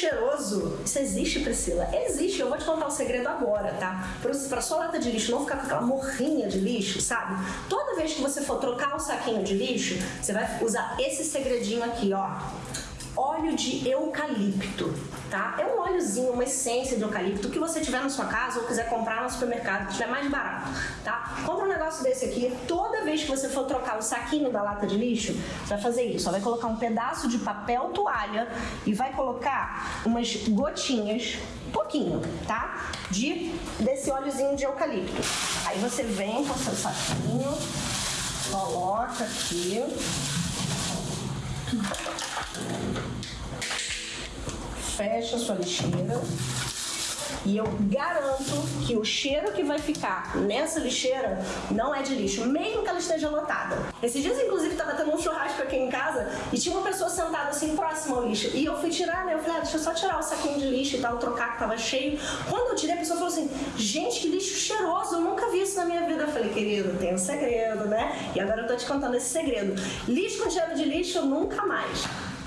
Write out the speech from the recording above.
cheiroso. Isso existe, Priscila? Existe. Eu vou te contar o segredo agora, tá? Pra sua lata de lixo não ficar com aquela morrinha de lixo, sabe? Toda vez que você for trocar o saquinho de lixo, você vai usar esse segredinho aqui, ó óleo de eucalipto, tá? É um óleozinho, uma essência de eucalipto que você tiver na sua casa ou quiser comprar no supermercado, que estiver mais barato, tá? Compra um negócio desse aqui, toda vez que você for trocar o saquinho da lata de lixo, você vai fazer isso, vai colocar um pedaço de papel toalha e vai colocar umas gotinhas, pouquinho, tá? De, desse óleozinho de eucalipto. Aí você vem com o seu saquinho, coloca aqui, fecha a sua lixeira e eu garanto que o cheiro que vai ficar nessa lixeira não é de lixo, mesmo que ela esteja lotada. Esses dias, inclusive, tava tendo um churrasco aqui em casa e tinha uma pessoa sentada assim próxima ao lixo. E eu fui tirar, né? Eu falei, ah, deixa eu só tirar o saquinho de lixo e tal, trocar que tava cheio. Quando eu tirei, a pessoa falou assim: gente, que lixo cheiroso, eu nunca vi isso na minha vida. Eu falei, querido, tem um segredo, né? E agora eu tô te contando esse segredo. Lixo com cheiro de lixo, nunca mais.